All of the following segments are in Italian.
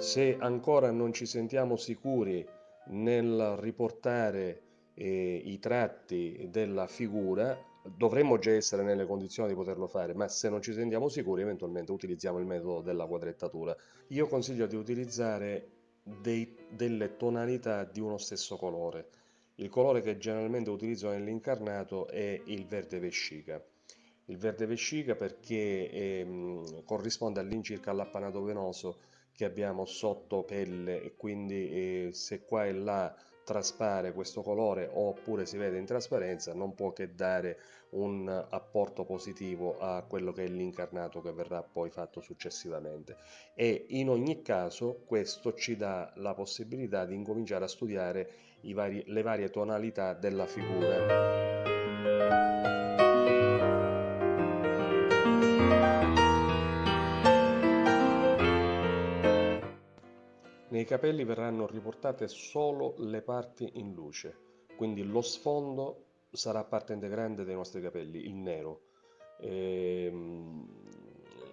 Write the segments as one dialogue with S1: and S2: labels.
S1: Se ancora non ci sentiamo sicuri nel riportare eh, i tratti della figura, dovremmo già essere nelle condizioni di poterlo fare, ma se non ci sentiamo sicuri eventualmente utilizziamo il metodo della quadrettatura. Io consiglio di utilizzare dei, delle tonalità di uno stesso colore. Il colore che generalmente utilizzo nell'incarnato è il verde vescica. Il verde vescica perché ehm, corrisponde all'incirca all'appanato venoso che abbiamo sotto pelle e quindi eh, se qua e là traspare questo colore oppure si vede in trasparenza non può che dare un apporto positivo a quello che è l'incarnato che verrà poi fatto successivamente. E in ogni caso questo ci dà la possibilità di incominciare a studiare vari, le varie tonalità della figura Nei capelli verranno riportate solo le parti in luce, quindi lo sfondo sarà parte integrante dei nostri capelli, il nero. Ehm,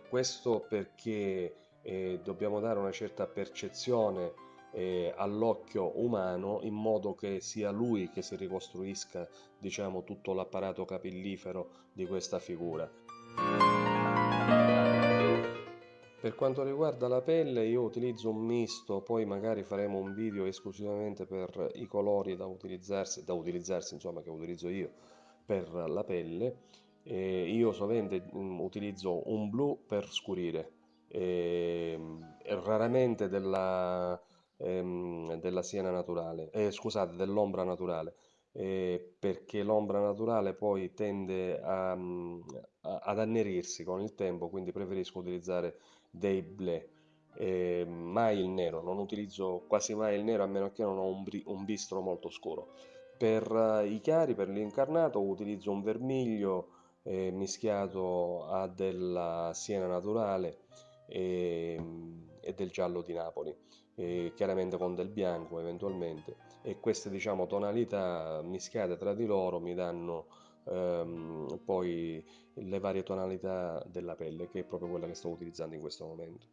S1: questo perché eh, dobbiamo dare una certa percezione eh, all'occhio umano in modo che sia lui che si ricostruisca diciamo tutto l'apparato capillifero di questa figura. Per quanto riguarda la pelle io utilizzo un misto, poi magari faremo un video esclusivamente per i colori da utilizzarsi, da utilizzarsi insomma che utilizzo io per la pelle. E io sovente um, utilizzo un blu per scurire, e, e raramente della, ehm, della siena naturale, eh, scusate, dell'ombra naturale. Eh, perché l'ombra naturale poi tende a, a, ad annerirsi con il tempo, quindi preferisco utilizzare dei ble. Eh, mai il nero, non utilizzo quasi mai il nero a meno che non ho un, un bistro molto scuro. Per uh, i chiari, per l'incarnato, utilizzo un vermiglio eh, mischiato a della siena naturale e, ehm, e del giallo di Napoli, eh, chiaramente con del bianco eventualmente. E queste diciamo tonalità mischiate tra di loro mi danno ehm, poi le varie tonalità della pelle che è proprio quella che sto utilizzando in questo momento.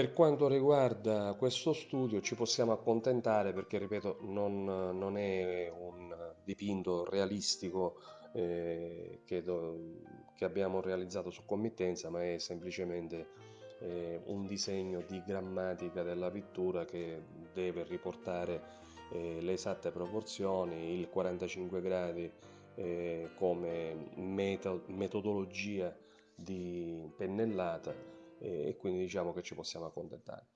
S1: Per quanto riguarda questo studio ci possiamo accontentare perché, ripeto, non, non è un dipinto realistico eh, che, do, che, abbiamo realizzato su committenza, ma è semplicemente eh, un disegno di grammatica della pittura che deve riportare eh, le esatte proporzioni, il 45 gradi eh, come metodo, metodologia di pennellata e quindi diciamo che ci possiamo accontentare.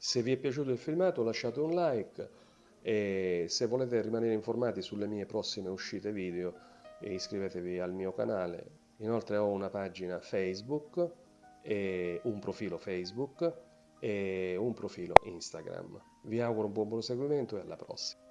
S1: Se vi è piaciuto il filmato lasciate un like, e se volete rimanere informati sulle mie prossime uscite video iscrivetevi al mio canale. Inoltre ho una pagina facebook un profilo facebook e un profilo instagram. Vi auguro un buon proseguimento e alla prossima